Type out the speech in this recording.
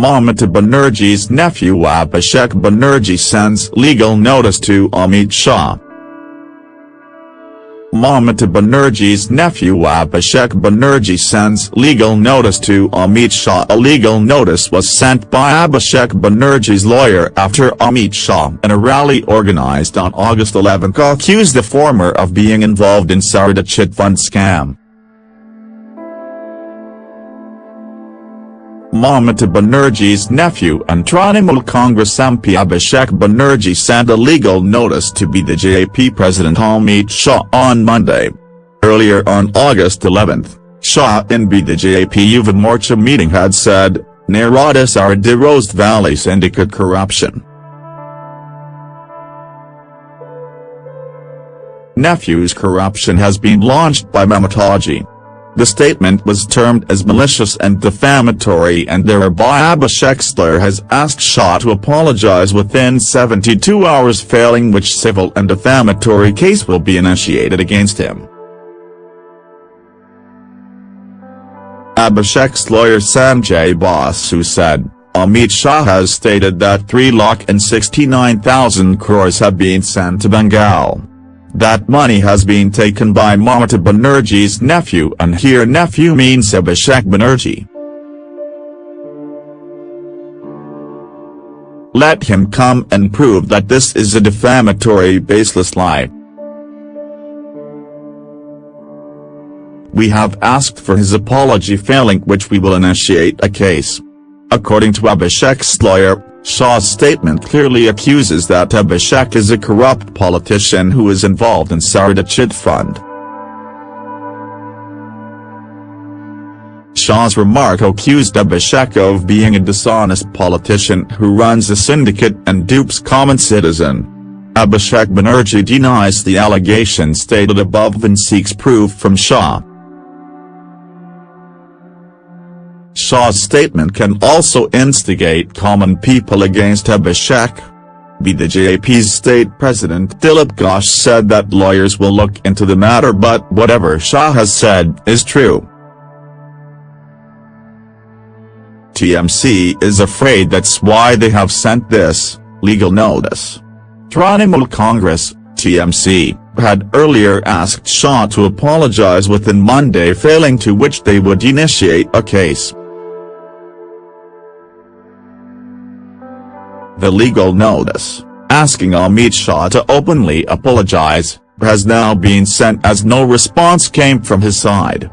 Mamata Banerjee's nephew Abhishek Banerjee sends legal notice to Amit Shah. Mamata Banerjee's nephew Abhishek Banerjee sends legal notice to Amit Shah. A legal notice was sent by Abhishek Banerjee's lawyer after Amit Shah in a rally organized on August 11 accused the former of being involved in Saradha chit fund scam. Mamata Banerjee's nephew and Trinamool Congress MP Abhishek Banerjee sent a legal notice to BJP President Amit Shah on Monday. Earlier on August 11, Shah in BJP Yuva Morcha meeting had said, Narada Saradha Rose Valley syndicate corruption. Nephew's corruption has been launched by Mamataji. The statement was termed as malicious and defamatory and thereby Abhishek lawyer has asked Shah to apologize within 72 hours failing which civil and defamatory case will be initiated against him. Abhishek's lawyer Sanjay Basu said, Amit Shah has stated that 3 lakh and 69,000 crores have been sent to Bengal. That money has been taken by Mamata Banerjee's nephew and here nephew means Abhishek Banerjee. Let him come and prove that this is a defamatory baseless lie. We have asked for his apology failing which we will initiate a case. According to Abhishek's lawyer, Shah's statement clearly accuses that Abhishek is a corrupt politician who is involved in Saradha Chit Fund. Shah's remark accused Abhishek of being a dishonest politician who runs a syndicate and dupes common citizen. Abhishek Banerjee denies the allegations stated above and seeks proof from Shah. Shah's statement can also instigate common people against Abhishek. BJP's state president Dilip Ghosh said that lawyers will look into the matter but whatever Shah has said is true. TMC is afraid that's why they have sent this, legal notice. Trinamool Congress, TMC, had earlier asked Shah to apologize within Monday failing to which they would initiate a case. The legal notice, asking Amit Shah to openly apologize, has now been sent as no response came from his side.